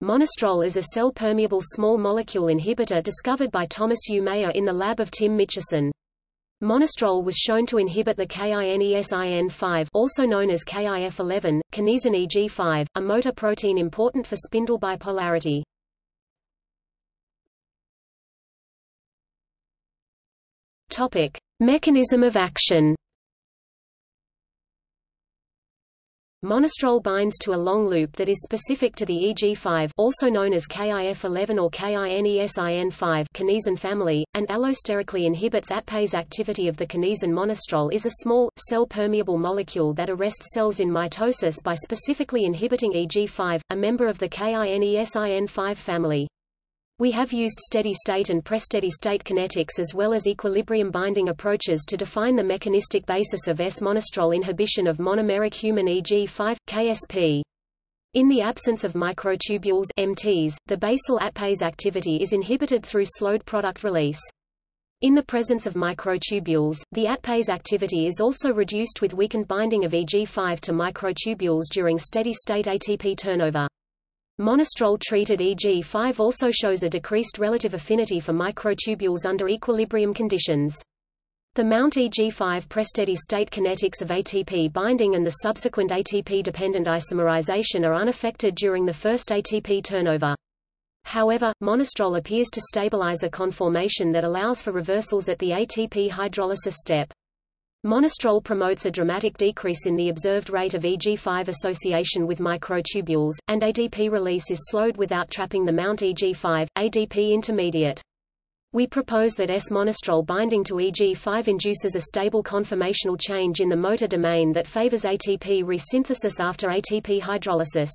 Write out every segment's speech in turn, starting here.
Monastrol is a cell-permeable small molecule inhibitor discovered by Thomas U. Mayer in the lab of Tim Mitchison. Monastrol was shown to inhibit the kinesin-5 also known as KIF11, kinesin EG5, a motor protein important for spindle bipolarity. Topic: Mechanism of action. Monastrol binds to a long loop that is specific to the EG5 also known as KIF11 or KINESIN5 kinesin family, and allosterically inhibits ATPase activity of the kinesin monastrol is a small, cell-permeable molecule that arrests cells in mitosis by specifically inhibiting EG5, a member of the KINESIN5 family. We have used steady-state and pre-steady-state kinetics as well as equilibrium binding approaches to define the mechanistic basis of S-monastrol inhibition of monomeric human EG5, KSP. In the absence of microtubules MTs, the basal ATPase activity is inhibited through slowed product release. In the presence of microtubules, the ATPase activity is also reduced with weakened binding of EG5 to microtubules during steady-state ATP turnover. Monastrol-treated EG5 also shows a decreased relative affinity for microtubules under equilibrium conditions. The Mount EG5 pre-steady state kinetics of ATP binding and the subsequent ATP-dependent isomerization are unaffected during the first ATP turnover. However, monastrol appears to stabilize a conformation that allows for reversals at the ATP hydrolysis step. Monastrol promotes a dramatic decrease in the observed rate of EG5 association with microtubules, and ADP release is slowed without trapping the Mount EG5, ADP intermediate. We propose that S-monastrol binding to EG5 induces a stable conformational change in the motor domain that favors ATP resynthesis after ATP hydrolysis.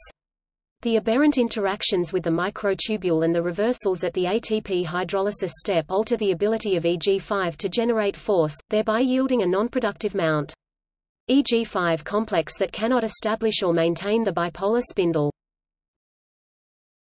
The aberrant interactions with the microtubule and the reversals at the ATP hydrolysis step alter the ability of EG5 to generate force, thereby yielding a nonproductive mount. EG5 complex that cannot establish or maintain the bipolar spindle.